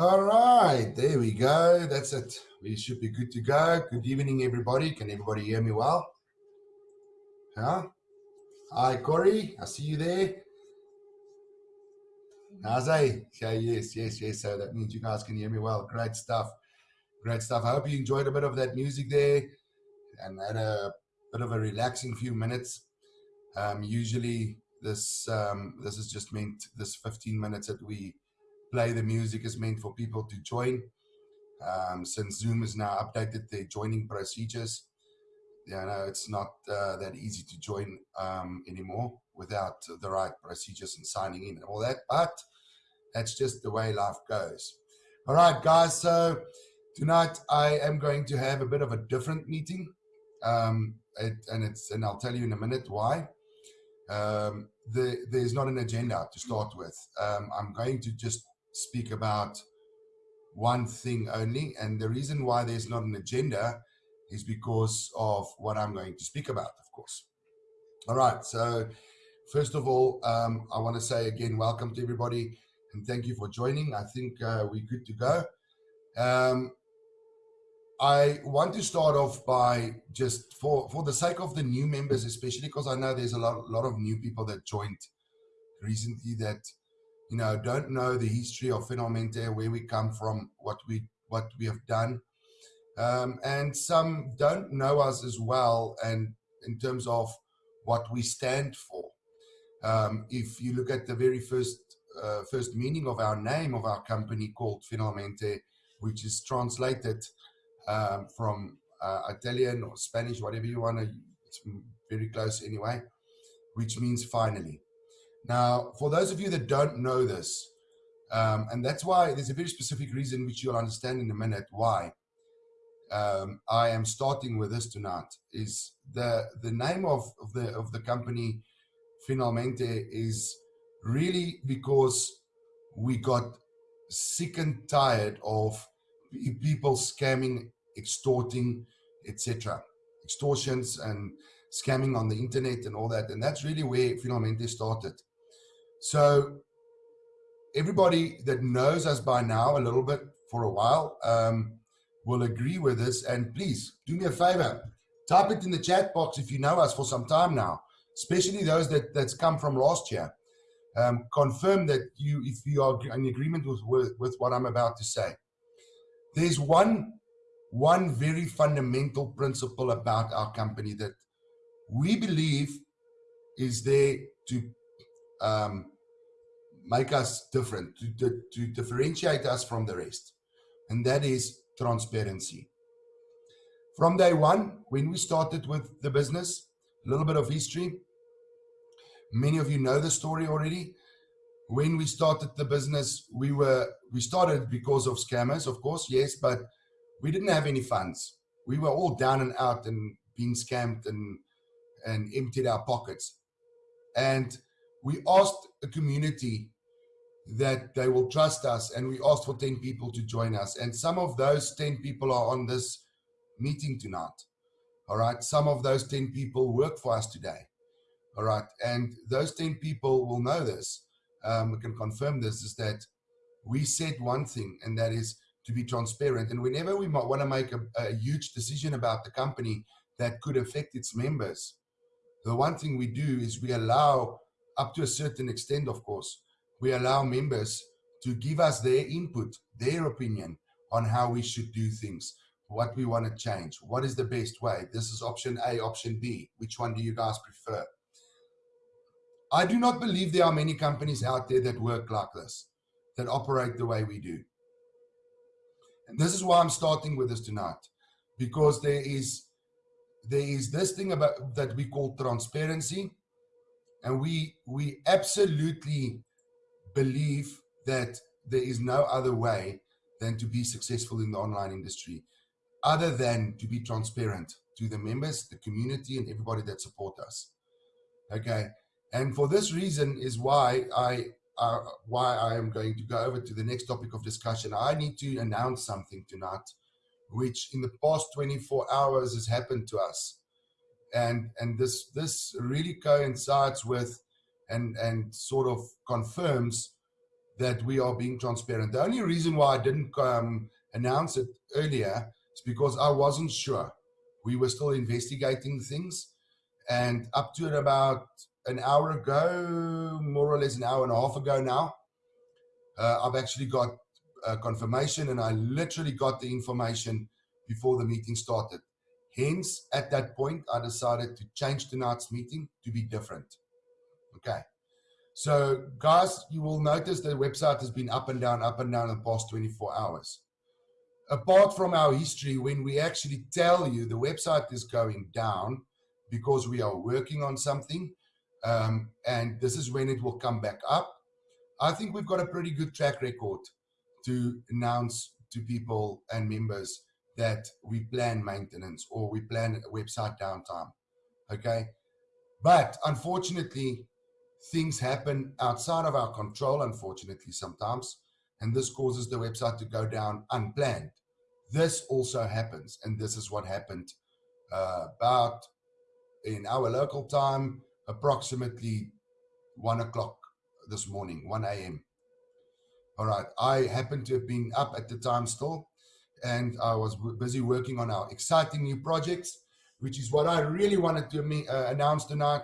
All right, there we go. That's it. We should be good to go. Good evening, everybody. Can everybody hear me well? Huh? Hi, Corey. I see you there. Naze. Yeah, yes, yes, yes. So that means you guys can hear me well. Great stuff. Great stuff. I hope you enjoyed a bit of that music there and had a bit of a relaxing few minutes. Um, usually this um, this is just meant this 15 minutes that we play the music is meant for people to join. Um, since Zoom has now updated their joining procedures, you know, it's not uh, that easy to join um, anymore without the right procedures and signing in and all that. But that's just the way life goes. All right, guys. So tonight I am going to have a bit of a different meeting, um, it, and it's and I'll tell you in a minute why. Um, the, there's not an agenda to start with. Um, I'm going to just speak about one thing only. And the reason why there's not an agenda is because of what I'm going to speak about, of course. All right. So, first of all, um, I want to say again, welcome to everybody and thank you for joining. I think uh, we're good to go. Um, I want to start off by just for, for the sake of the new members, especially because I know there's a lot, lot of new people that joined recently that you know, don't know the history of Finalmente, where we come from, what we what we have done, um, and some don't know us as well, and in terms of what we stand for. Um, if you look at the very first uh, first meaning of our name of our company called Finalmente, which is translated um, from uh, Italian or Spanish, whatever you want to, it's very close anyway, which means finally. Now, for those of you that don't know this, um, and that's why there's a very specific reason which you'll understand in a minute why um, I am starting with this tonight is the the name of, of the of the company Finalmente is really because we got sick and tired of people scamming, extorting, etc. Extortions and scamming on the internet and all that. And that's really where Finalmente started. So everybody that knows us by now a little bit for a while um, will agree with this. And please do me a favor, type it in the chat box if you know us for some time now, especially those that that's come from last year. Um, confirm that you, if you are in agreement with, with, with what I'm about to say. There's one, one very fundamental principle about our company that we believe is there to um, make us different, to, to, to differentiate us from the rest. And that is transparency. From day one, when we started with the business, a little bit of history. Many of you know the story already. When we started the business, we were we started because of scammers, of course, yes, but we didn't have any funds. We were all down and out and being scammed and and emptied our pockets. And we asked the community that they will trust us and we asked for 10 people to join us. And some of those 10 people are on this meeting tonight. All right? Some of those 10 people work for us today. All right? And those 10 people will know this um, we can confirm this is that we said one thing and that is to be transparent. And whenever we might want to make a, a huge decision about the company that could affect its members the one thing we do is we allow up to a certain extent, of course, we allow members to give us their input, their opinion on how we should do things, what we want to change, what is the best way. This is option A, option B. Which one do you guys prefer? I do not believe there are many companies out there that work like this, that operate the way we do. And this is why I'm starting with this tonight, because there is there is this thing about that we call transparency, and we we absolutely believe that there is no other way than to be successful in the online industry other than to be transparent to the members the community and everybody that support us. Okay? And for this reason is why i uh, why i am going to go over to the next topic of discussion. I need to announce something tonight which in the past 24 hours has happened to us and and this this really coincides with and and sort of confirms that we are being transparent. The only reason why I didn't um, announce it earlier is because I wasn't sure. We were still investigating things. And up to about an hour ago, more or less an hour and a half ago now, uh, I've actually got confirmation and I literally got the information before the meeting started. Hence, at that point, I decided to change tonight's meeting to be different. Okay. So, guys, you will notice the website has been up and down, up and down in the past 24 hours. Apart from our history, when we actually tell you the website is going down because we are working on something, um, and this is when it will come back up, I think we've got a pretty good track record to announce to people and members that we plan maintenance or we plan website downtime. Okay. But unfortunately, things happen outside of our control, unfortunately, sometimes. And this causes the website to go down unplanned. This also happens. And this is what happened uh, about in our local time, approximately one o'clock this morning, 1 a.m. All right. I happened to have been up at the time still, and I was busy working on our exciting new projects, which is what I really wanted to uh, announce tonight.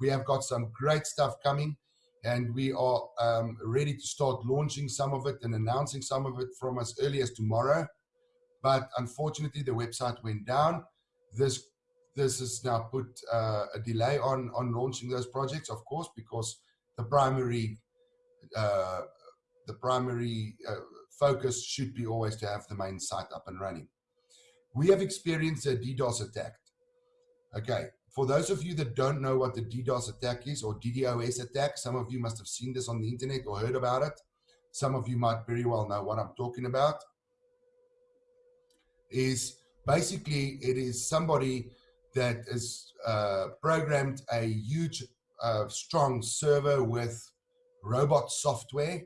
We have got some great stuff coming, and we are um, ready to start launching some of it and announcing some of it from as early as tomorrow. But unfortunately, the website went down. This this has now put uh, a delay on on launching those projects, of course, because the primary uh, the primary uh, focus should be always to have the main site up and running. We have experienced a DDoS attack. Okay, for those of you that don't know what the DDoS attack is or DDoS attack, some of you must have seen this on the internet or heard about it. Some of you might very well know what I'm talking about. Is basically it is somebody that is uh, programmed a huge, uh, strong server with robot software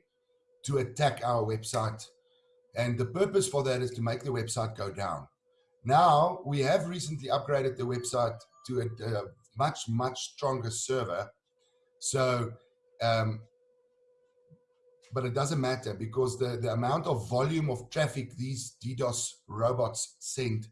to attack our website. And the purpose for that is to make the website go down. Now, we have recently upgraded the website to a, a much, much stronger server. So, um, but it doesn't matter because the, the amount of volume of traffic these DDoS robots send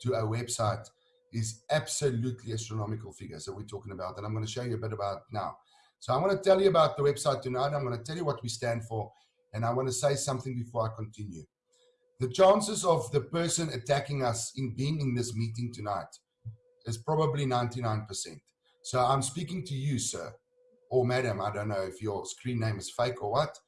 to our website is absolutely astronomical figures So we're talking about, and I'm going to show you a bit about now. So I'm going to tell you about the website tonight. I'm going to tell you what we stand for and I want to say something before I continue. The chances of the person attacking us in being in this meeting tonight is probably 99%. So I'm speaking to you, sir, or madam. I don't know if your screen name is fake or what.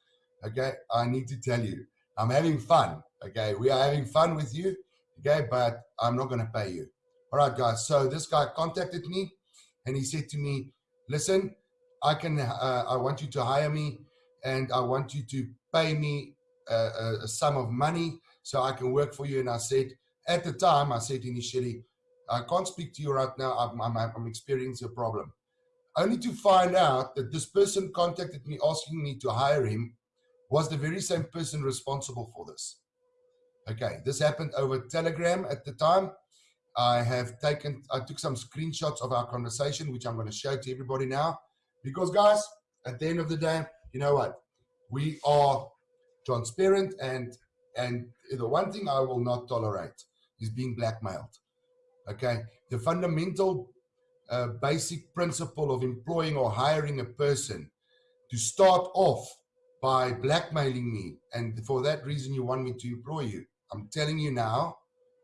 Okay, I need to tell you, I'm having fun. Okay, we are having fun with you. Okay, but I'm not going to pay you. All right, guys. So this guy contacted me and he said to me, listen, I can, uh, I want you to hire me and I want you to pay me a, a, sum of money so I can work for you. And I said, at the time, I said initially, I can't speak to you right now. I'm, I'm, I'm experiencing a problem. Only to find out that this person contacted me asking me to hire him was the very same person responsible for this. Okay, this happened over Telegram at the time. I have taken, I took some screenshots of our conversation, which I'm going to show to everybody now. Because guys, at the end of the day, you know what? We are transparent and and the one thing I will not tolerate is being blackmailed. Okay, the fundamental uh, basic principle of employing or hiring a person to start off by blackmailing me, and for that reason you want me to employ you. I'm telling you now,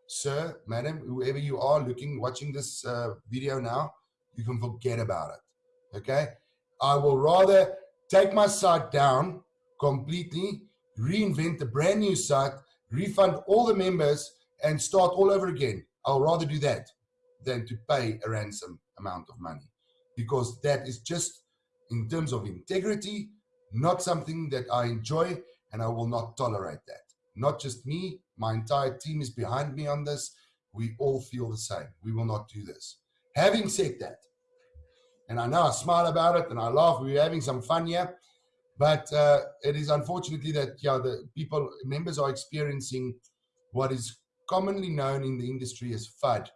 sir, madam, whoever you are looking, watching this uh, video now, you can forget about it. Okay, I will rather take my site down completely, reinvent a brand new site, refund all the members, and start all over again. I'll rather do that than to pay a ransom amount of money because that is just, in terms of integrity, not something that I enjoy and I will not tolerate that. Not just me, my entire team is behind me on this. We all feel the same. We will not do this. Having said that, and I know I smile about it and I laugh, we're having some fun here. But uh, it is unfortunately that yeah, the people members are experiencing what is commonly known in the industry as FUD.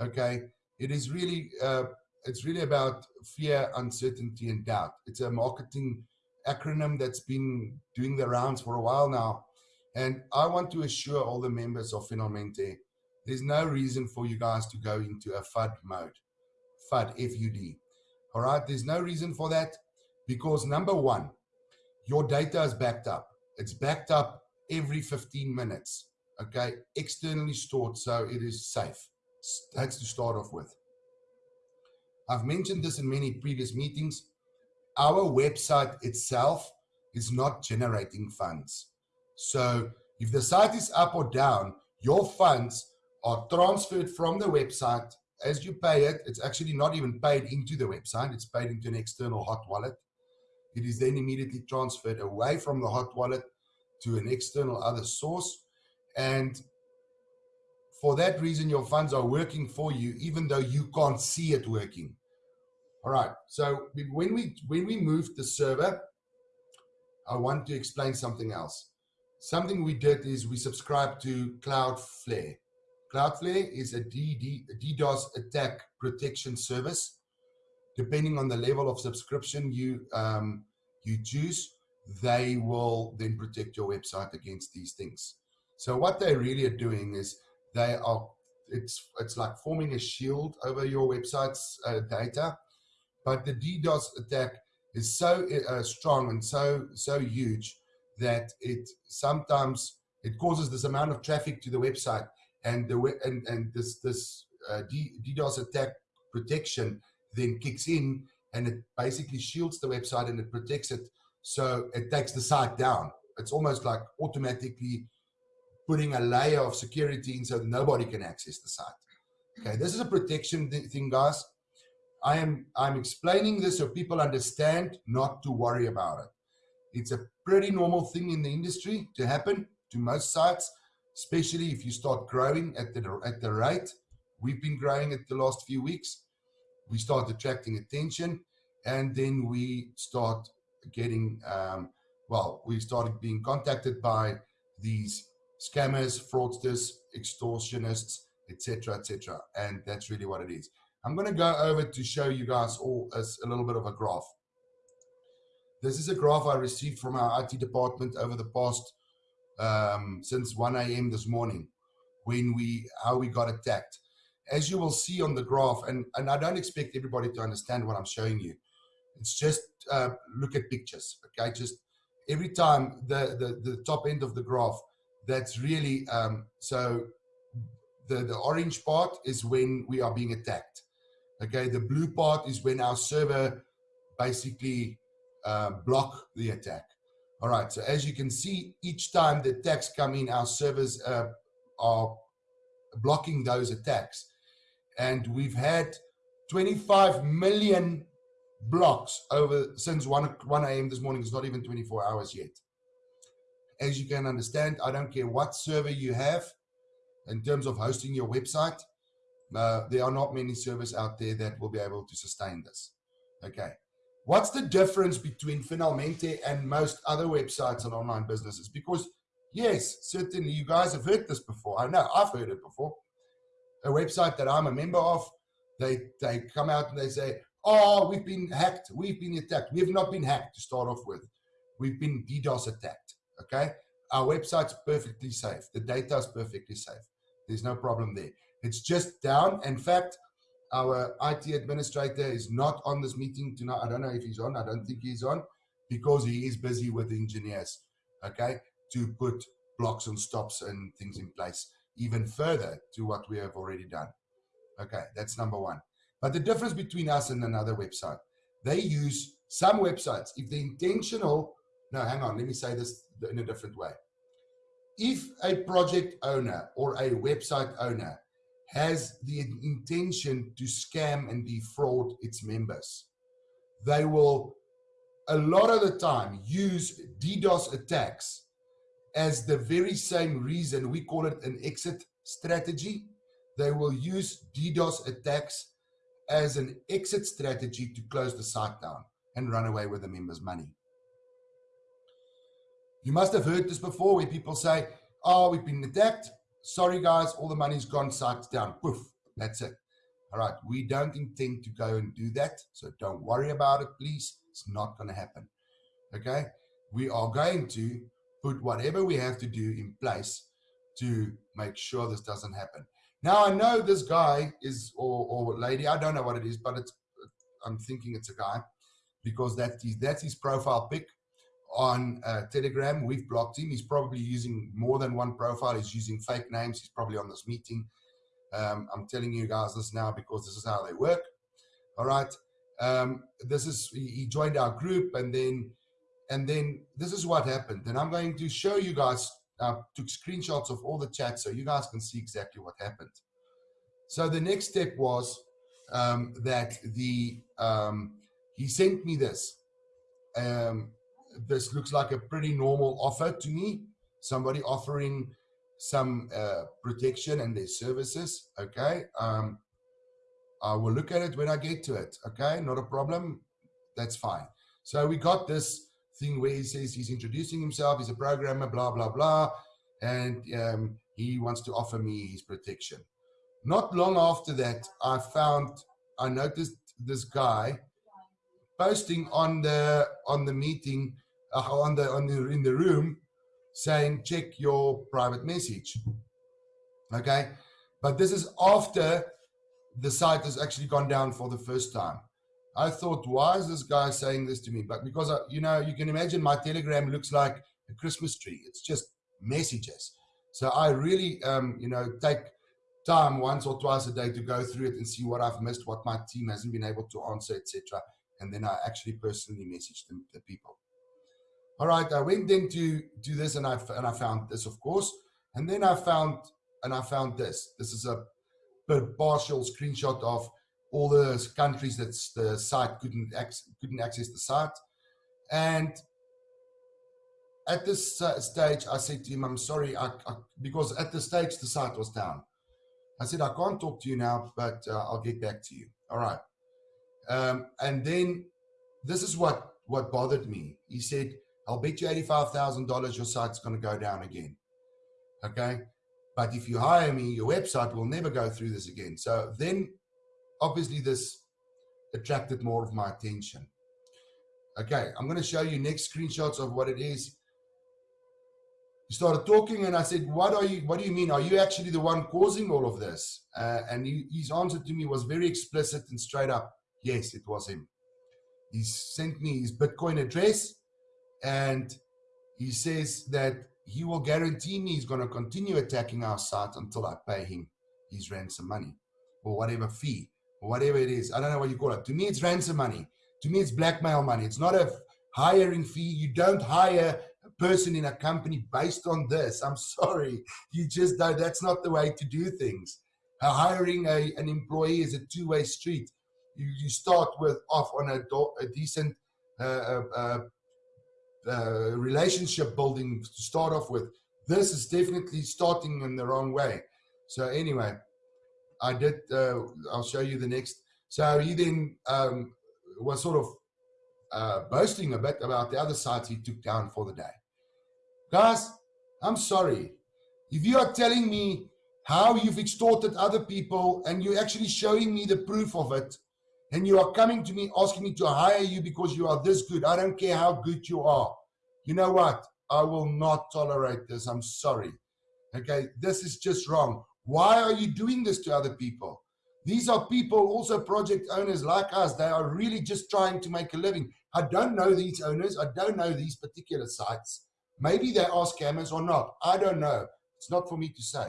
Okay, it is really uh, it's really about fear, uncertainty, and doubt. It's a marketing acronym that's been doing the rounds for a while now. And I want to assure all the members of Finalmente, there's no reason for you guys to go into a FUD mode. FUD, F-U-D. All right, there's no reason for that because number one, your data is backed up. It's backed up every 15 minutes, okay? Externally stored, so it is safe. That's to start off with. I've mentioned this in many previous meetings. Our website itself is not generating funds. So if the site is up or down, your funds are transferred from the website as you pay it. It's actually not even paid into the website. It's paid into an external hot wallet. It is then immediately transferred away from the hot wallet to an external other source. And for that reason, your funds are working for you, even though you can't see it working. All right. So when we when we moved the server, I want to explain something else. Something we did is we subscribed to Cloudflare. Cloudflare is a DDoS attack protection service. Depending on the level of subscription you um, you choose, they will then protect your website against these things. So what they really are doing is they are it's it's like forming a shield over your website's uh, data, but the DDoS attack is so uh, strong and so so huge that it sometimes it causes this amount of traffic to the website and the and and this this uh, DDoS attack protection then kicks in and it basically shields the website and it protects it. So it takes the site down. It's almost like automatically putting a layer of security in so nobody can access the site. Okay this is a protection thing guys. I am i'm explaining this so people understand not to worry about it. It's a pretty normal thing in the industry to happen to most sites, especially if you start growing at the, at the rate. We've been growing at the last few weeks. We start attracting attention and then we start getting, um, well, we started being contacted by these scammers, fraudsters, extortionists, etc., etc. And that's really what it is. I'm going to go over to show you guys all as a little bit of a graph. This is a graph I received from our IT department over the past, um, since 1 a.m. this morning, when we, how we got attacked. As you will see on the graph, and, and I don't expect everybody to understand what I'm showing you. It's just uh, look at pictures, okay? Just every time the, the, the top end of the graph, that's really, um, so the, the orange part is when we are being attacked. Okay, the blue part is when our server basically uh, block the attack. All right, so as you can see, each time the attacks come in, our servers uh, are blocking those attacks. And we've had 25 million blocks over since 1, 1 a.m. this morning. It's not even 24 hours yet. As you can understand, I don't care what server you have in terms of hosting your website. Uh, there are not many servers out there that will be able to sustain this. Okay. What's the difference between Finalmente and most other websites and online businesses? Because yes, certainly you guys have heard this before. I know I've heard it before. A website that I'm a member of, they they come out and they say, "Oh, we've been hacked. We've been attacked. We've not been hacked to start off with. We've been DDoS attacked." Okay, our website's perfectly safe. The data is perfectly safe. There's no problem there. It's just down. In fact, our IT administrator is not on this meeting tonight. I don't know if he's on. I don't think he's on because he is busy with engineers, okay, to put blocks and stops and things in place even further to what we have already done. Okay, that's number one. But the difference between us and another website, they use some websites, if the intentional, no, hang on, let me say this in a different way. If a project owner or a website owner has the intention to scam and defraud its members. They will, a lot of the time, use DDoS attacks as the very same reason we call it an exit strategy. They will use DDoS attacks as an exit strategy to close the site down and run away with the members' money. You must have heard this before where people say, oh, we've been attacked sorry guys, all the money's gone, site's down. Poof, that's it. All right, we don't intend to go and do that, so don't worry about it, please. It's not going to happen. Okay, we are going to put whatever we have to do in place to make sure this doesn't happen. Now I know this guy is or, or lady, I don't know what it is, but it's I'm thinking it's a guy because that's his, that's his profile pic on uh, Telegram. We've blocked him. He's probably using more than one profile. He's using fake names. He's probably on this meeting. Um, I'm telling you guys this now because this is how they work. All right. Um, this is he joined our group and then and then this is what happened. And I'm going to show you guys uh, took screenshots of all the chats so you guys can see exactly what happened. So the next step was um, that the um, he sent me this. Um, this looks like a pretty normal offer to me. Somebody offering some uh, protection and their services. Okay. Um, I will look at it when I get to it. Okay. Not a problem. That's fine. So we got this thing where he says he's introducing himself. He's a programmer, blah, blah, blah. And um, he wants to offer me his protection. Not long after that, I found, I noticed this guy posting on the on the meeting uh, on the on the in the room saying check your private message okay but this is after the site has actually gone down for the first time i thought why is this guy saying this to me? But because I, you know you can imagine my telegram looks like a christmas tree. It's just messages. So i really um you know take time once or twice a day to go through it and see what i've missed what my team hasn't been able to answer etc and then i actually personally message them the people. All right, I went into do this and I and I found this, of course, and then I found and I found this. This is a partial screenshot of all the countries that the site couldn't access, couldn't access the site, and at this uh, stage, I said to him, "I'm sorry, I, I, because at the stage the site was down." I said, "I can't talk to you now, but uh, I'll get back to you." All right, um, and then this is what what bothered me. He said I'll bet you $85,000 your site's going to go down again. Okay. But if you hire me, your website will never go through this again. So then obviously this attracted more of my attention. Okay. I'm going to show you next screenshots of what it is. He started talking and I said, what are you, what do you mean? Are you actually the one causing all of this? Uh, and he, his answer to me was very explicit and straight up. Yes, it was him. He sent me his Bitcoin address and he says that he will guarantee me he's going to continue attacking our site until I pay him his ransom money or whatever fee or whatever it is. I don't know what you call it. To me, it's ransom money. To me, it's blackmail money. It's not a hiring fee. You don't hire a person in a company based on this. I'm sorry. You just don't. That's not the way to do things. Hiring a, an employee is a two-way street. You, you start with off on a, a decent uh, uh, uh uh, relationship building to start off with. This is definitely starting in the wrong way. So anyway, I did, uh, I'll show you the next. So he then um, was sort of uh, boasting a bit about the other sites he took down for the day. Guys, I'm sorry. If you are telling me how you've extorted other people and you're actually showing me the proof of it, and you are coming to me asking me to hire you because you are this good. I don't care how good you are. You know what? I will not tolerate this. I'm sorry. Okay, this is just wrong. Why are you doing this to other people? These are people, also project owners like us. They are really just trying to make a living. I don't know these owners. I don't know these particular sites. Maybe they are scammers or not. I don't know. It's not for me to say.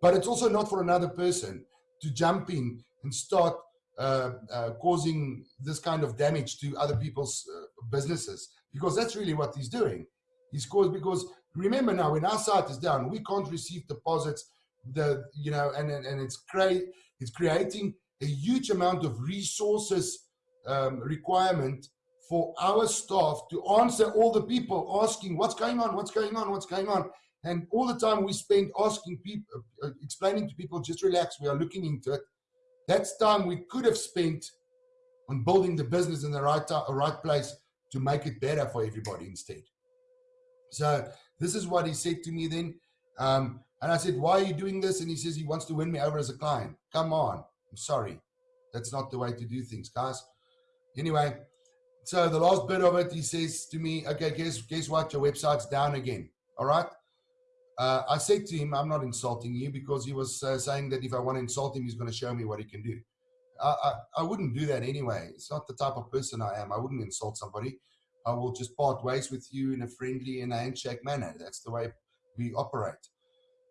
But it's also not for another person to jump in and start uh, uh, causing this kind of damage to other people's uh, businesses because that's really what he's doing. He's caused because remember now when our site is down, we can't receive deposits. The you know and and, and it's create it's creating a huge amount of resources um, requirement for our staff to answer all the people asking what's going on, what's going on, what's going on. And all the time we spend asking people, uh, explaining to people, just relax, we are looking into it. That's time we could have spent on building the business in the right, time, right place to make it better for everybody instead. So this is what he said to me then. Um, and I said, why are you doing this? And he says he wants to win me over as a client. Come on. I'm sorry. That's not the way to do things, guys. Anyway, so the last bit of it, he says to me, okay, guess, guess what? Your website's down again. All right. Uh, I said to him, I'm not insulting you because he was uh, saying that if I want to insult him, he's going to show me what he can do. I, I, I, wouldn't do that anyway. It's not the type of person I am. I wouldn't insult somebody. I will just part ways with you in a friendly and a handshake manner. That's the way we operate.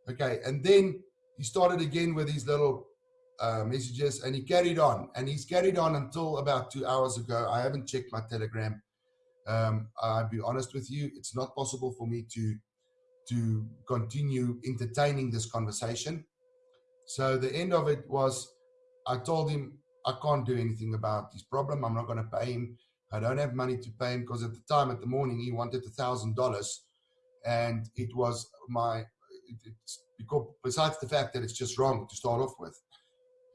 Okay. And then he started again with these little uh, messages and he carried on and he's carried on until about two hours ago. I haven't checked my telegram. Um, I'll be honest with you. It's not possible for me to to continue entertaining this conversation. So the end of it was, I told him I can't do anything about his problem. I'm not going to pay him. I don't have money to pay him because at the time, at the morning, he wanted a thousand dollars, and it was my. It's because besides the fact that it's just wrong to start off with,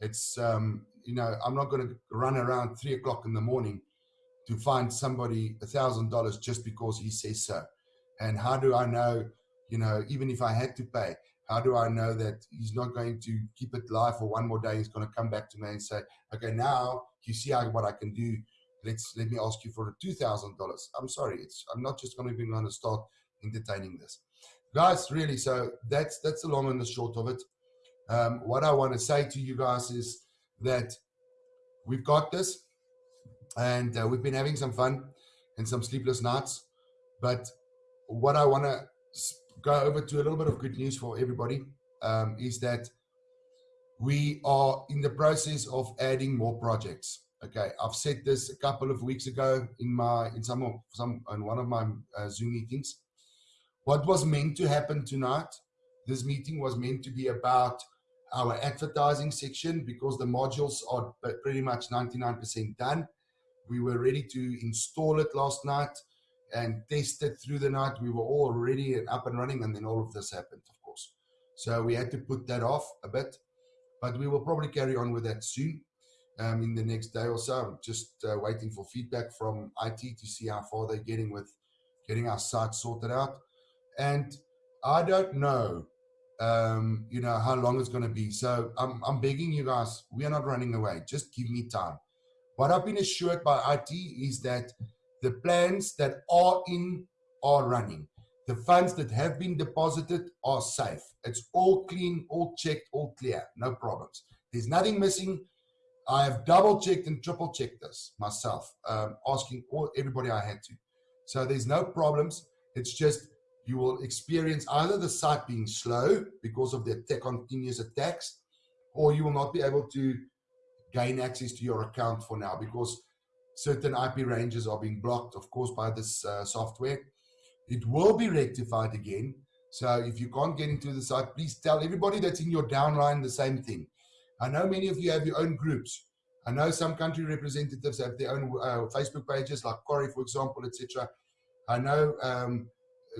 it's um, you know I'm not going to run around three o'clock in the morning to find somebody a thousand dollars just because he says so. And how do I know you know, even if I had to pay, how do I know that he's not going to keep it live for one more day? He's going to come back to me and say, okay, now you see what I can do. Let's let me ask you for two thousand dollars. I'm sorry, it's I'm not just going to be going to start entertaining this, guys. Really, so that's that's the long and the short of it. Um, what I want to say to you guys is that we've got this, and uh, we've been having some fun and some sleepless nights. But what I want to go over to a little bit of good news for everybody um, is that we are in the process of adding more projects. Okay, I've said this a couple of weeks ago in my in some of some in one of my uh, Zoom meetings. What was meant to happen tonight? This meeting was meant to be about our advertising section because the modules are pretty much 99% done. We were ready to install it last night and tested through the night. We were all ready and up and running, and then all of this happened, of course. So we had to put that off a bit, but we will probably carry on with that soon um, in the next day or so. I'm just uh, waiting for feedback from IT to see how far they're getting with getting our site sorted out. And I don't know, um, you know, how long it's going to be. So I'm, I'm begging you guys, we are not running away. Just give me time. What I've been assured by IT is that the plans that are in are running. The funds that have been deposited are safe. It's all clean, all checked, all clear, no problems. There's nothing missing. I have double checked and triple checked this myself, um, asking all, everybody I had to. So there's no problems. It's just you will experience either the site being slow because of the continuous attacks, or you will not be able to gain access to your account for now because certain IP ranges are being blocked, of course, by this uh, software. It will be rectified again. So if you can't get into the site, please tell everybody that's in your downline the same thing. I know many of you have your own groups. I know some country representatives have their own uh, Facebook pages, like Corey, for example, etc. I know um,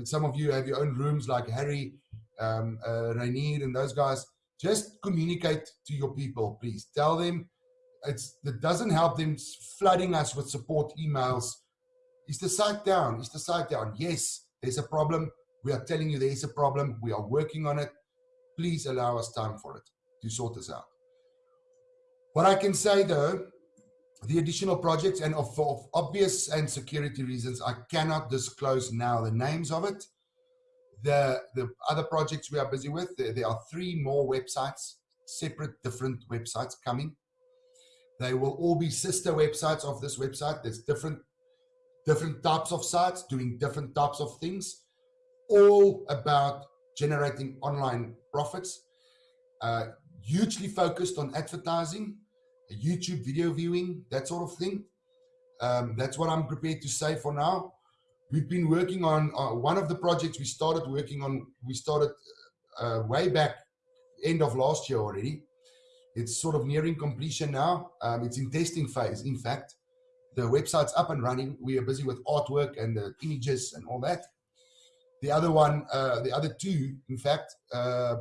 some of you have your own rooms, like Harry, um, uh, Rainier, and those guys. Just communicate to your people, please. Tell them it's that doesn't help them flooding us with support emails. Is the site down? Is the site down? Yes, there's a problem. We are telling you there is a problem. We are working on it. Please allow us time for it to sort this out. What I can say though, the additional projects and of, obvious and security reasons, I cannot disclose now the names of it. The, the other projects we are busy with, there, there are three more websites, separate different websites coming. They will all be sister websites of this website. There's different different types of sites doing different types of things, all about generating online profits. Uh, hugely focused on advertising, YouTube video viewing, that sort of thing. Um, that's what I'm prepared to say for now. We've been working on uh, one of the projects we started working on. We started uh, way back end of last year already it's sort of nearing completion now. Um, it's in testing phase, in fact. The website's up and running. We are busy with artwork and the images and all that. The other one, uh, the other two, in fact, uh,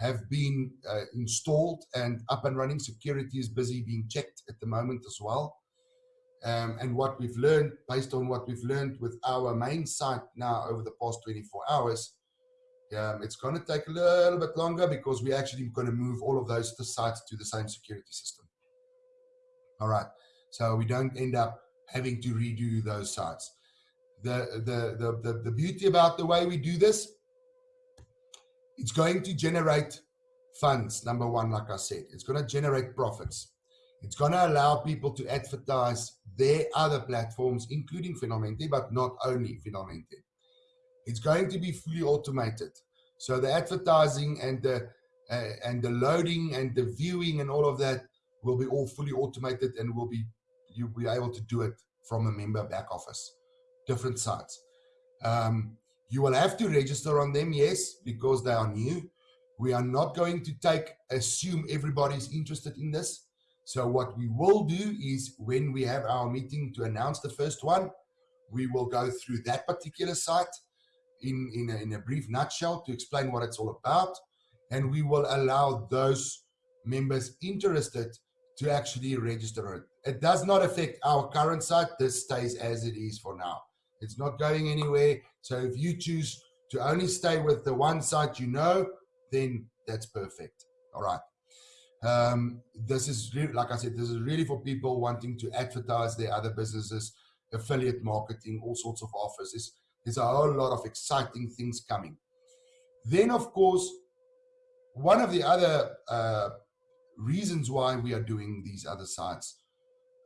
have been uh, installed and up and running. Security is busy being checked at the moment as well. Um, and what we've learned, based on what we've learned with our main site now over the past 24 hours, um, it's going to take a little bit longer because we're actually going to move all of those sites to the same security system. All right. So we don't end up having to redo those sites. The, the, the, the, the beauty about the way we do this, it's going to generate funds, number one, like I said. It's going to generate profits. It's going to allow people to advertise their other platforms, including Finalmente, but not only Finalmente. It's going to be fully automated. So the advertising and the uh, and the loading and the viewing and all of that will be all fully automated and will be you'll be able to do it from a member back office, different sites. Um, you will have to register on them, yes, because they are new. We are not going to take assume everybody's interested in this. So what we will do is when we have our meeting to announce the first one, we will go through that particular site in, in, a, in a brief nutshell to explain what it's all about. And we will allow those members interested to actually register it. It does not affect our current site. This stays as it is for now. It's not going anywhere. So if you choose to only stay with the one site you know, then that's perfect. All right. Um, this is like I said, this is really for people wanting to advertise their other businesses, affiliate marketing, all sorts of offers. There's, there's a whole lot of exciting things coming. Then, of course, one of the other uh, reasons why we are doing these other sites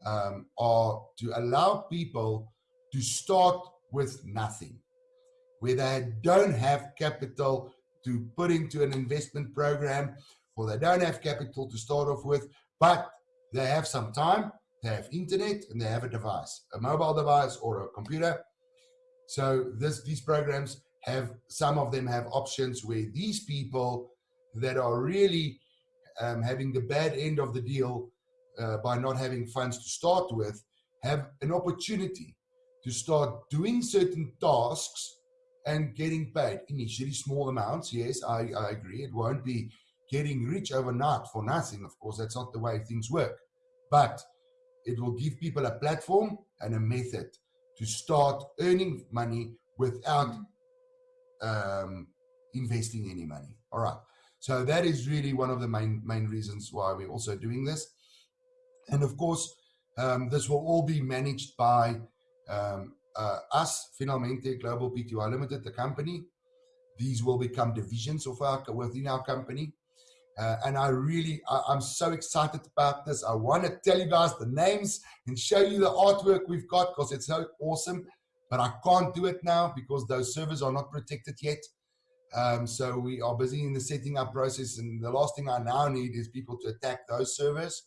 um, are to allow people to start with nothing, where they don't have capital to put into an investment program, or they don't have capital to start off with, but they have some time, they have internet, and they have a device, a mobile device or a computer. So this, these programs have, some of them have options where these people that are really um, having the bad end of the deal uh, by not having funds to start with have an opportunity to start doing certain tasks and getting paid. Initially small amounts yes I, I agree. It won't be getting rich overnight for nothing. Of course that's not the way things work. But it will give people a platform and a method to start earning money without um, investing any money. All right. So that is really one of the main main reasons why we're also doing this. And of course, um, this will all be managed by um, uh, us, Finalmente Global PTY Limited, the company. These will become divisions of our within our company. Uh, and I really, I, am so excited about this. I want to tell you guys the names and show you the artwork we've got because it's so awesome. But I can't do it now because those servers are not protected yet. Um, so we are busy in the setting up process. And the last thing I now need is people to attack those servers.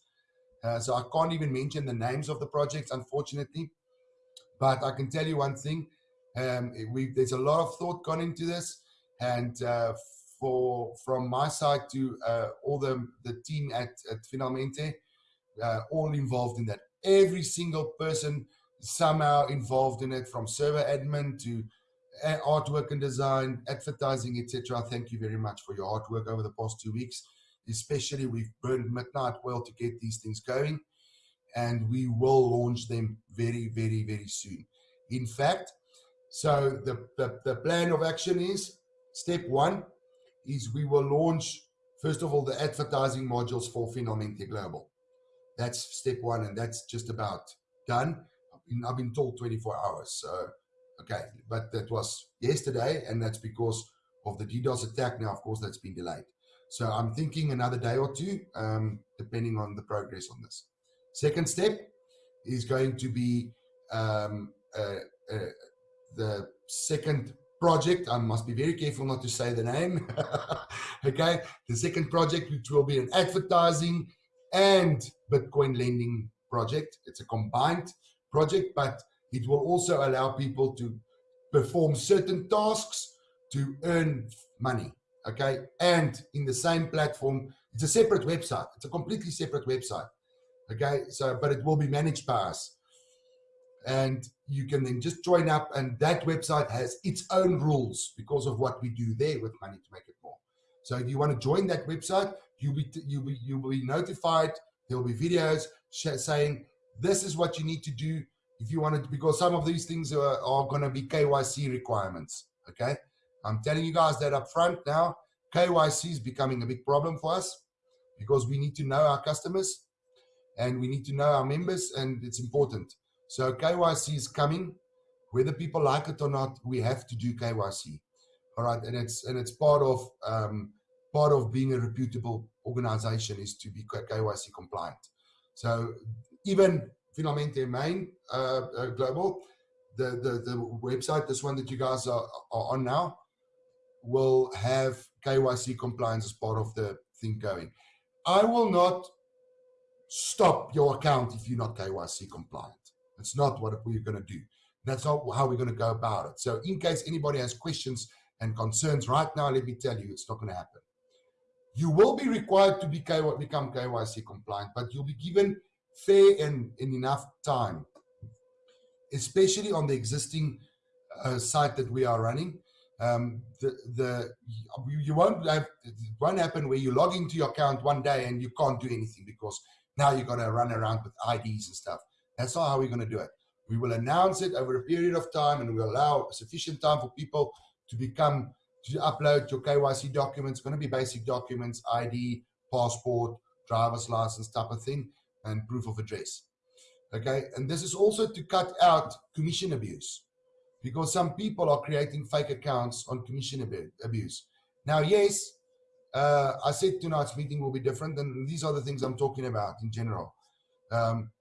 Uh, so I can't even mention the names of the projects, unfortunately. But I can tell you one thing. Um, we, there's a lot of thought gone into this. And uh, for from my side to uh, all the, the team at, at Finalmente, uh, all involved in that. Every single person somehow involved in it, from server admin to artwork and design, advertising, etc. Thank you very much for your hard work over the past two weeks. Especially, we've burned midnight oil to get these things going, and we will launch them very, very, very soon. In fact, so the, the, the plan of action is step one is we will launch, first of all, the advertising modules for Finalmente Global. That's step one, and that's just about done. I've been, I've been told 24 hours. So Okay, but that was yesterday, and that's because of the DDoS attack. Now, of course, that's been delayed. So I'm thinking another day or two, um, depending on the progress on this. Second step is going to be um, uh, uh, the second project. I must be very careful not to say the name. okay, the second project, which will be an advertising and Bitcoin lending project. It's a combined project, but it will also allow people to perform certain tasks to earn money. Okay. And in the same platform, it's a separate website. It's a completely separate website. Okay. So, but it will be managed by us. And you can then just join up, and that website has its own rules because of what we do there with Money to Make It More. So, if you want to join that website, you'll be you'll be you'll be notified. There will be videos saying this is what you need to do if you wanted to, because some of these things are, are going to be KYC requirements. Okay. I'm telling you guys that up front now, KYC is becoming a big problem for us because we need to know our customers and we need to know our members and it's important. So KYC is coming, whether people like it or not. We have to do KYC, all right, and it's and it's part of um, part of being a reputable organization is to be KYC compliant. So even Finalmente Main uh, uh, Global, the, the the website, this one that you guys are, are on now, will have KYC compliance as part of the thing going. I will not stop your account if you're not KYC compliant. That's not what we're going to do. That's not how we're going to go about it. So in case anybody has questions and concerns right now, let me tell you, it's not going to happen. You will be required to be become KYC compliant, but you'll be given fair and, and enough time, especially on the existing uh, site that we are running. Um, the the you won't have it won't happen where you log into your account one day and you can't do anything because now you're going to run around with IDs and stuff. That's not how we're going to do it. We will announce it over a period of time and we will allow sufficient time for people to become, to upload your KYC documents. Going to be basic documents, ID, passport, driver's license type of thing, and proof of address. Okay, and this is also to cut out commission abuse because some people are creating fake accounts on commission abuse. Now, yes, uh, I said tonight's meeting will be different, and these are the things I'm talking about in general. Um,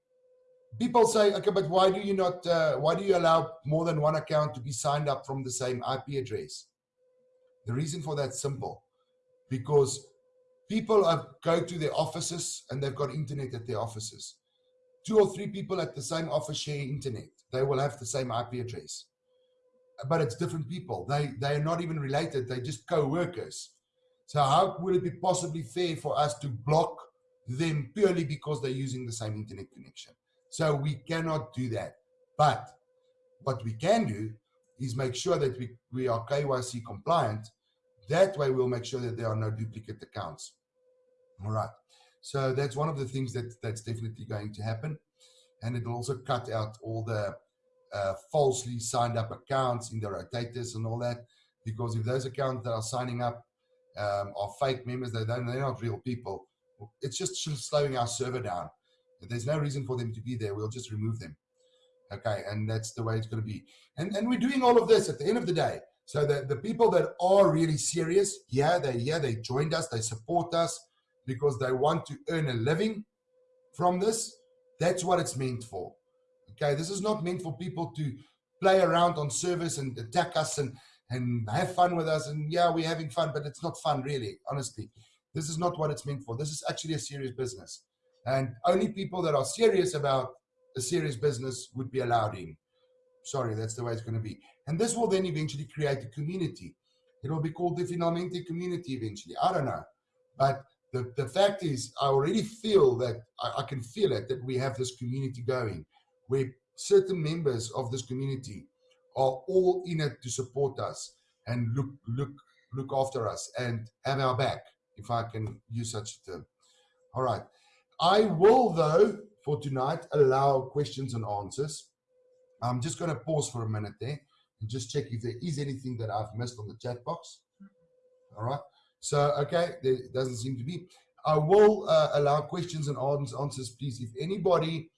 people say, okay, but why do you not, uh, why do you allow more than one account to be signed up from the same IP address? The reason for that simple, because people go to their offices and they've got internet at their offices. Two or three people at the same office share internet. They will have the same IP address, but it's different people. They they are not even related. They're just co-workers. So how would it be possibly fair for us to block them purely because they're using the same internet connection? So we cannot do that. But what we can do is make sure that we, we are KYC compliant. That way we'll make sure that there are no duplicate accounts. All right. So that's one of the things that that's definitely going to happen. And it'll also cut out all the uh, falsely signed up accounts in the rotators and all that. Because if those accounts that are signing up um, are fake members, they don't, they're not real people. It's just slowing our server down. If there's no reason for them to be there, we'll just remove them. Okay, and that's the way it's going to be. And and we're doing all of this at the end of the day. So the, the people that are really serious, yeah, they yeah, they joined us, they support us because they want to earn a living from this. That's what it's meant for. Okay, this is not meant for people to play around on service and attack us and and have fun with us. And yeah, we're having fun, but it's not fun really, honestly. This is not what it's meant for. This is actually a serious business. And only people that are serious about a serious business would be allowed in. Sorry, that's the way it's going to be. And this will then eventually create a community. It will be called the Finalmente community eventually. I don't know. But the, the fact is, I already feel that, I, I can feel it, that we have this community going, where certain members of this community are all in it to support us and look, look, look after us and have our back, if I can use such a term. All right. I will, though, for tonight, allow questions and answers. I'm just going to pause for a minute there and just check if there is anything that I've missed on the chat box. All right. So, okay, there doesn't seem to be. I will uh, allow questions and answers, please. If anybody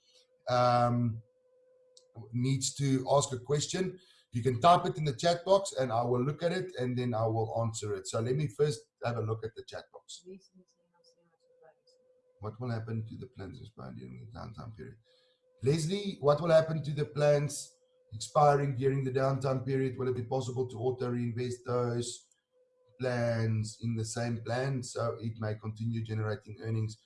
um, needs to ask a question, you can type it in the chat box and I will look at it and then I will answer it. So let me first have a look at the chat box. What will happen to the plans expiring during the downtime period? Leslie, what will happen to the plans expiring during the downtime period? Will it be possible to auto reinvest those plans in the same plan so it may continue generating earnings?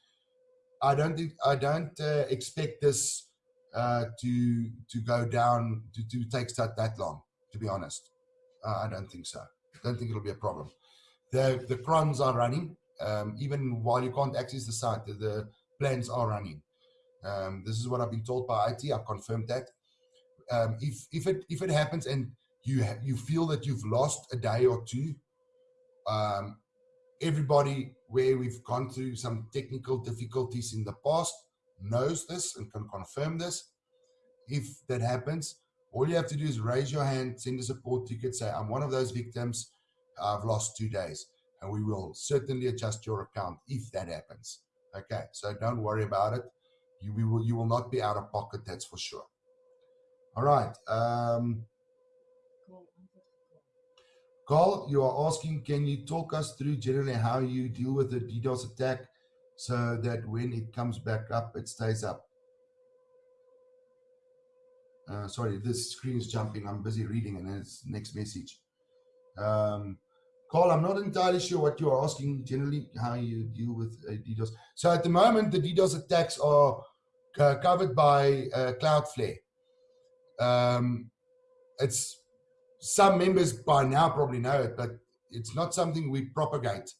I don't think I don't uh, expect this uh, to to go down to, to take that that long. To be honest, uh, I don't think so. I don't think it'll be a problem. The the crons are running um, even while you can't access the site, the, the plans are running. Um, this is what I've been told by IT. I've confirmed that. Um, if if it if it happens and you you feel that you've lost a day or two, um, everybody where we've gone through some technical difficulties in the past knows this and can confirm this. If that happens, all you have to do is raise your hand, send a support ticket, say, I'm one of those victims. I've lost two days and we will certainly adjust your account if that happens. Okay, so don't worry about it. You, we will, you will not be out of pocket, that's for sure. All right. Um, Carl, you are asking, can you talk us through generally how you deal with the DDoS attack so that when it comes back up, it stays up? Uh, sorry, this screen is jumping. I'm busy reading and it's next message. Um, Carl, I'm not entirely sure what you are asking generally, how you deal with uh, DDoS. So at the moment, the DDoS attacks are uh, covered by uh, Cloudflare. Um, it's some members by now probably know it, but it's not something we propagate.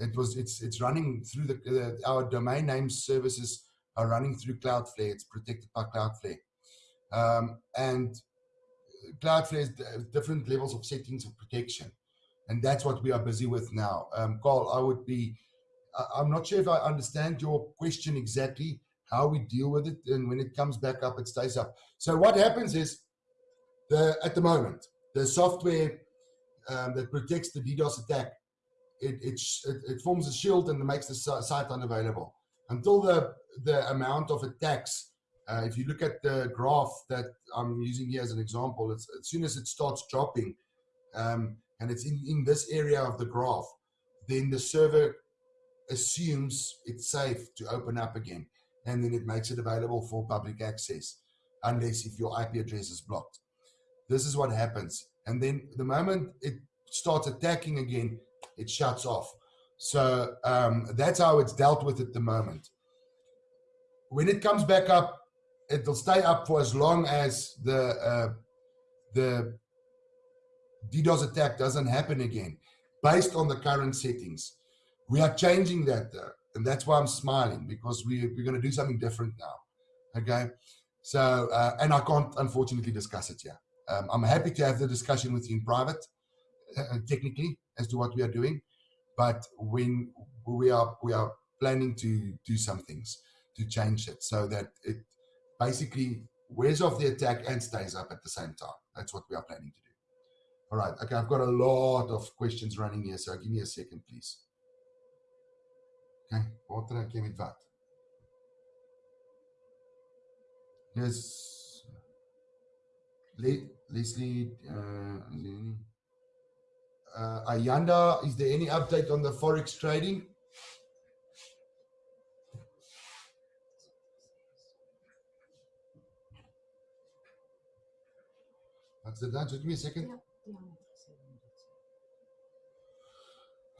It was it's it's running through the our domain name services are running through Cloudflare. It's protected by Cloudflare, um, and Cloudflare has different levels of settings of protection, and that's what we are busy with now. Um, Carl, I would be. I'm not sure if I understand your question exactly. How we deal with it, and when it comes back up, it stays up. So what happens is, the at the moment, the software um, that protects the DDoS attack, it, it, it, forms a shield and makes the site unavailable. Until the, the amount of attacks, uh, if you look at the graph that I'm using here as an example, as soon as it starts dropping, um, and it's in, in this area of the graph, then the server assumes it's safe to open up again. And then it makes it available for public access, unless if your IP address is blocked. This is what happens. And then the moment it starts attacking again, it shuts off. So um, that's how it's dealt with at the moment. When it comes back up, it'll stay up for as long as the uh, the DDoS attack doesn't happen again, based on the current settings. We are changing that, though, and that's why I'm smiling because we, we're going to do something different now. Okay, so uh, and I can't unfortunately discuss it here. Um, I'm happy to have the discussion with you in private, uh, technically, as to what we are doing. But when we are we are planning to do some things to change it so that it basically wears off the attack and stays up at the same time. That's what we are planning to do. All right. Okay. I've got a lot of questions running here, so give me a second, please. Okay. Wat raak jy met wat? Yes. Leslie, uh, Ayanda, is there any update on the Forex trading? That's it. Give me a second.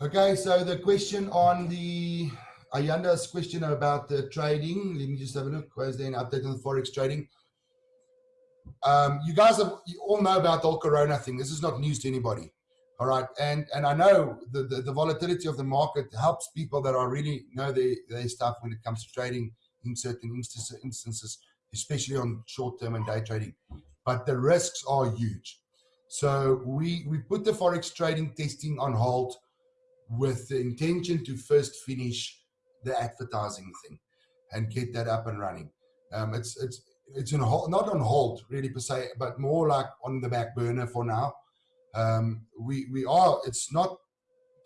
Okay, so the question on the Ayanda's question about the trading. Let me just have a look. Was there an update on the Forex trading? Um, you guys have, you all know about the whole Corona thing. This is not news to anybody. All right. And and I know the, the, the volatility of the market helps people that are really know their, their stuff when it comes to trading in certain instances, instances especially on short term and day trading. But the risks are huge. So we, we put the Forex trading testing on hold with the intention to first finish the advertising thing and get that up and running. Um, it's, it's, it's not on hold really per se, but more like on the back burner for now. Um, we we are. It's not.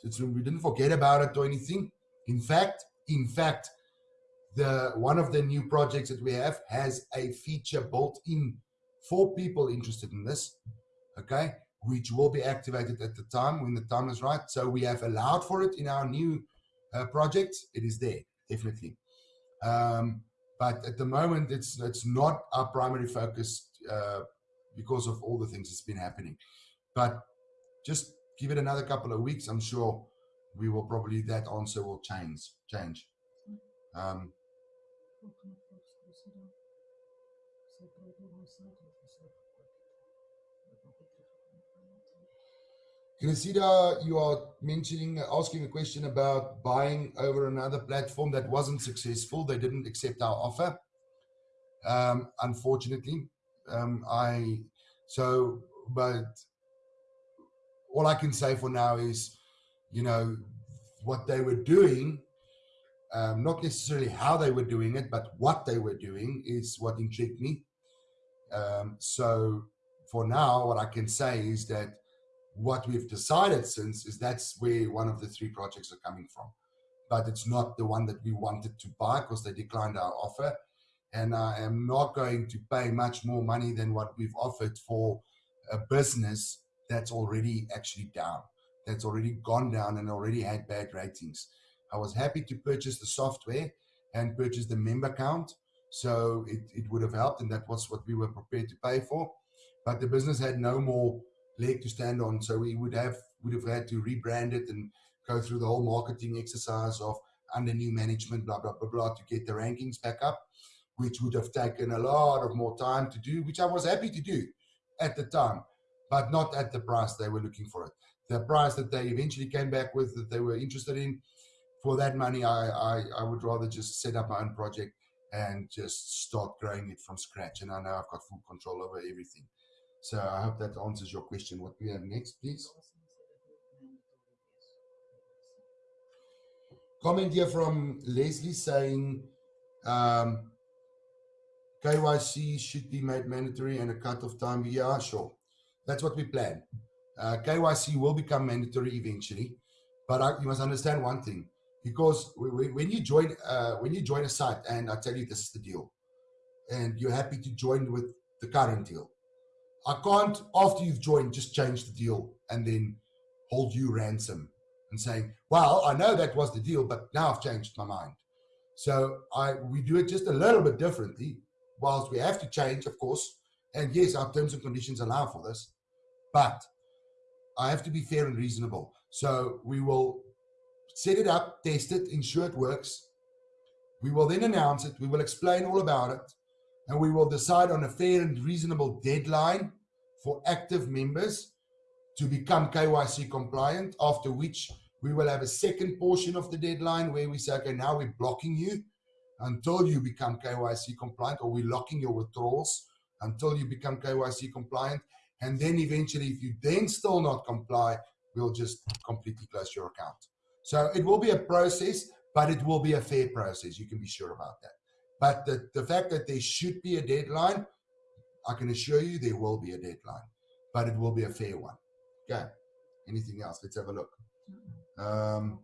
It's we didn't forget about it or anything. In fact, in fact, the one of the new projects that we have has a feature built in for people interested in this. Okay, which will be activated at the time when the time is right. So we have allowed for it in our new uh, project. It is there definitely. Um, but at the moment, it's it's not our primary focus uh, because of all the things that's been happening. But just give it another couple of weeks. I'm sure we will probably that answer will change. Change. Um, Cressida, you are mentioning, asking a question about buying over another platform that wasn't successful. They didn't accept our offer. Um, unfortunately, um, I, so, but all I can say for now is, you know, what they were doing, um, not necessarily how they were doing it, but what they were doing is what intrigued me. Um, so for now, what I can say is that what we've decided since is that's where one of the three projects are coming from. But it's not the one that we wanted to buy because they declined our offer. and I am not going to pay much more money than what we've offered for a business that's already actually down, that's already gone down and already had bad ratings. I was happy to purchase the software and purchase the member count. So it, it would have helped, and that was what we were prepared to pay for. But the business had no more leg to stand on, so we would have would have had to rebrand it and go through the whole marketing exercise of under new management, blah blah blah blah, to get the rankings back up, which would have taken a lot of more time to do, which I was happy to do at the time, but not at the price they were looking for it. The price that they eventually came back with that they were interested in for that money, I, I, I would rather just set up my own project and just start growing it from scratch. And I know I've got full control over everything. So I hope that answers your question. What we have next, please. Comment here from Leslie saying um, KYC should be made mandatory and a cut-off time. Yeah, sure. That's what we plan. Uh, KYC will become mandatory eventually, but I, you must understand one thing because when you join uh, when you join a site and I tell you this is the deal and you're happy to join with the current deal I can't after you've joined just change the deal and then hold you ransom and saying well I know that was the deal but now I've changed my mind so I we do it just a little bit differently whilst we have to change of course and yes our terms and conditions allow for this but I have to be fair and reasonable so we will set it up, test it, ensure it works. We will then announce it. We will explain all about it. And we will decide on a fair and reasonable deadline for active members to become KYC compliant, after which we will have a second portion of the deadline where we say, okay, now we're blocking you until you become KYC compliant, or we're locking your withdrawals until you become KYC compliant. And then eventually, if you then still not comply, we'll just completely close your account. So it will be a process, but it will be a fair process. You can be sure about that. But the, the fact that there should be a deadline, I can assure you there will be a deadline, but it will be a fair one. Okay. Anything else? Let's have a look. Um,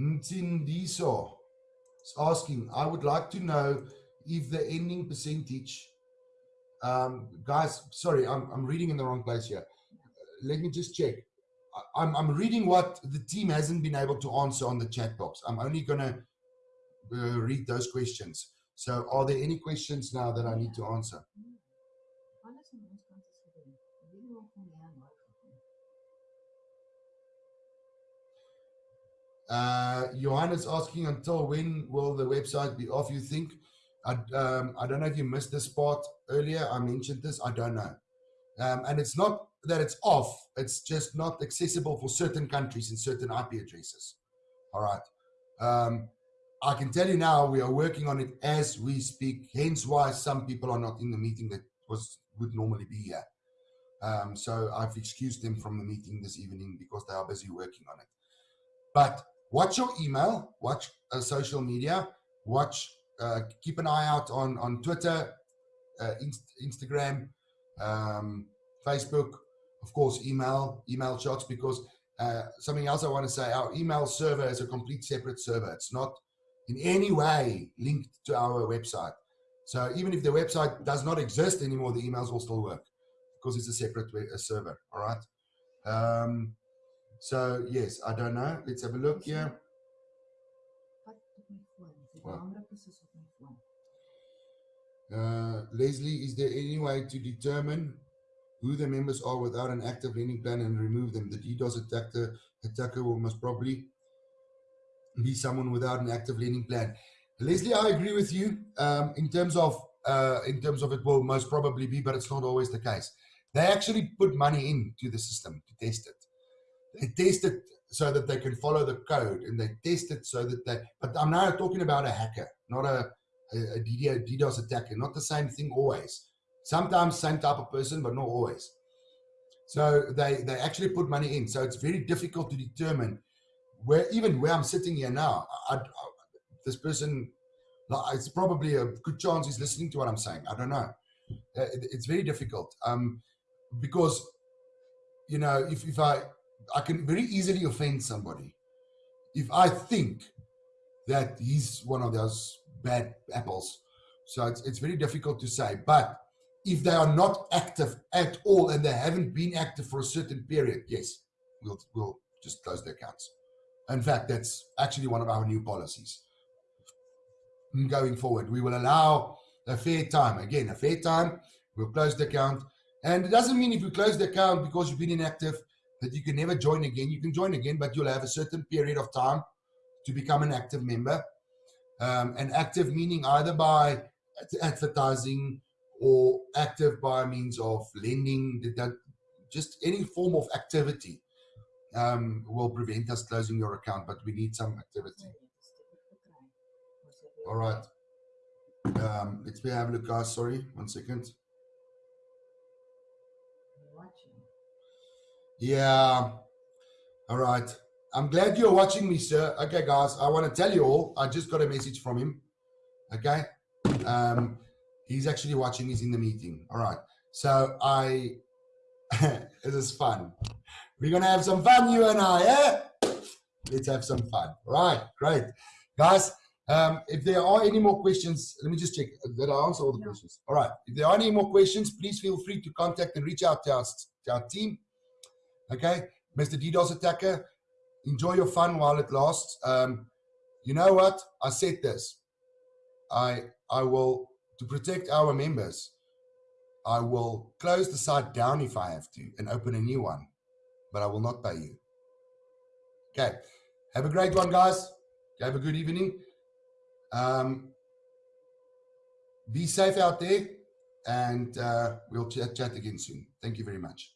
Ntindiso is asking, I would like to know if the ending percentage, um, guys, sorry, I'm, I'm reading in the wrong place here. Let me just check. I'm, I'm reading what the team hasn't been able to answer on the chat box. I'm only going to uh, read those questions. So are there any questions now that I need to answer? Uh, Johan is asking until when will the website be off, you think? I, um, I don't know if you missed this part earlier. I mentioned this. I don't know. Um, and it's not that it's off. It's just not accessible for certain countries and certain IP addresses. All right. Um, I can tell you now we are working on it as we speak. Hence why some people are not in the meeting that was would normally be here. Um, so I've excused them from the meeting this evening because they are busy working on it. But watch your email, watch uh, social media, watch, uh, keep an eye out on, on Twitter, uh, Inst Instagram, um, Facebook, of course, email, email shots, because uh, something else I want to say, our email server is a complete separate server. It's not in any way linked to our website. So even if the website does not exist anymore, the emails will still work because it's a separate server. All right. Um, so yes, I don't know. Let's have a look here. Uh, Leslie, is there any way to determine who the members are without an active lending plan and remove them? The DDoS attacker, attacker will most probably be someone without an active lending plan. Leslie, I agree with you um, in terms of uh, in terms of it will most probably be, but it's not always the case. They actually put money into the system to test it they test it so that they can follow the code and they test it so that they, but I'm now talking about a hacker, not a, a, a DDoS attacker, not the same thing always. Sometimes same type of person, but not always. So they, they actually put money in. So it's very difficult to determine where, even where I'm sitting here now, I, I, this person, it's probably a good chance he's listening to what I'm saying. I don't know. Uh, it's very difficult um, because, you know, if, if I, I can very easily offend somebody. If I think that he's one of those bad apples. So it's, it's very difficult to say. But if they are not active at all and they haven't been active for a certain period, yes, we'll, we'll just close the accounts. In fact, that's actually one of our new policies. Going forward, we will allow a fair time. Again, a fair time, we'll close the account. And it doesn't mean if you close the account because you've been inactive that you can never join again. You can join again, but you'll have a certain period of time to become an active member. Um, and active meaning either by advertising or active by means of lending, that just any form of activity um, will prevent us closing your account, but we need some activity. All right. Um, let's have a look, guys. Sorry, one second. Yeah. All right. I'm glad you're watching me, sir. Okay, guys, I want to tell you all, I just got a message from him. Okay. Um, he's actually watching, he's in the meeting. All right. So I, this is fun. We're going to have some fun, you and I, yeah? Let's have some fun. Right, great. Guys, um, if there are any more questions, let me just check. that I answer all the questions? All right. If there are any more questions, please feel free to contact and reach out to our, to our team. Okay. Mr. DDoS attacker, enjoy your fun while it lasts. Um, you know what? I said this. I I will to protect our members. I will close the site down if I have to and open a new one, but I will not pay you. Okay. Have a great one, guys. Have a good evening. Um, be safe out there, and uh, we'll chat, chat again soon. Thank you very much.